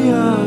Yeah.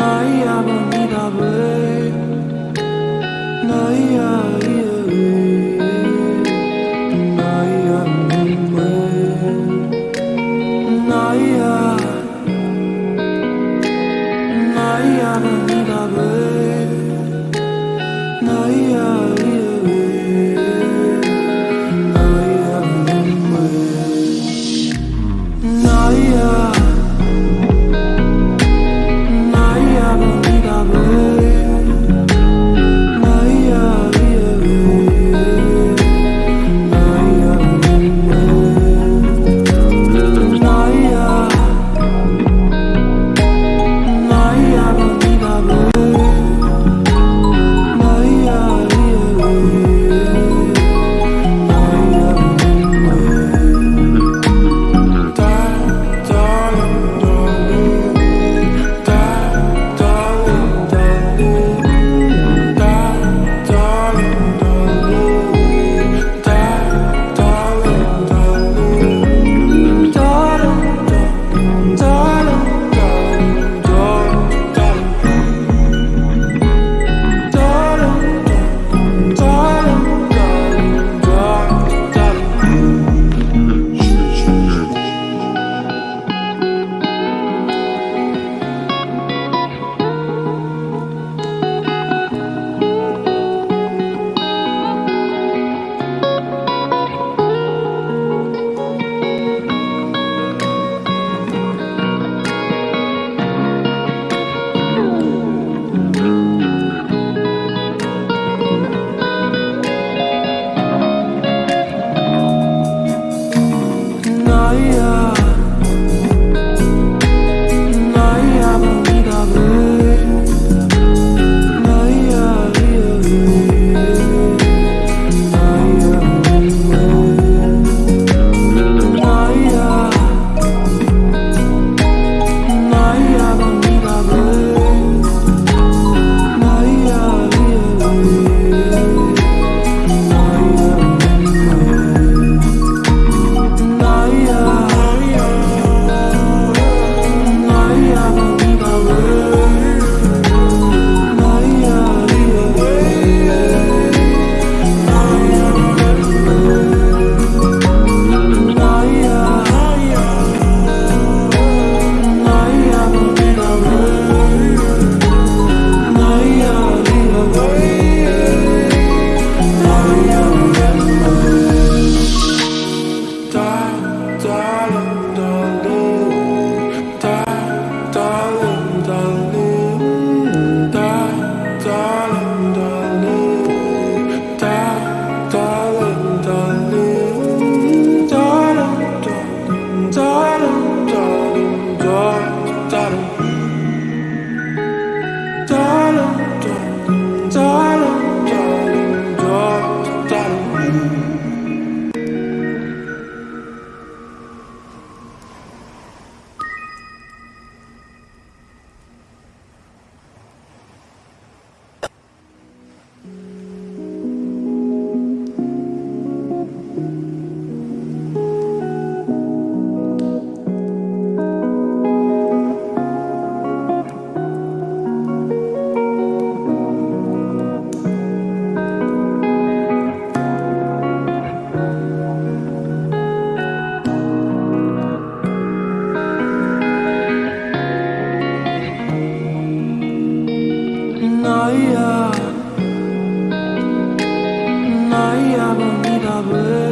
나의 아버지라 왜 나의 아버지 power.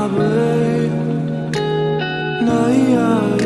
Bonita babe Naya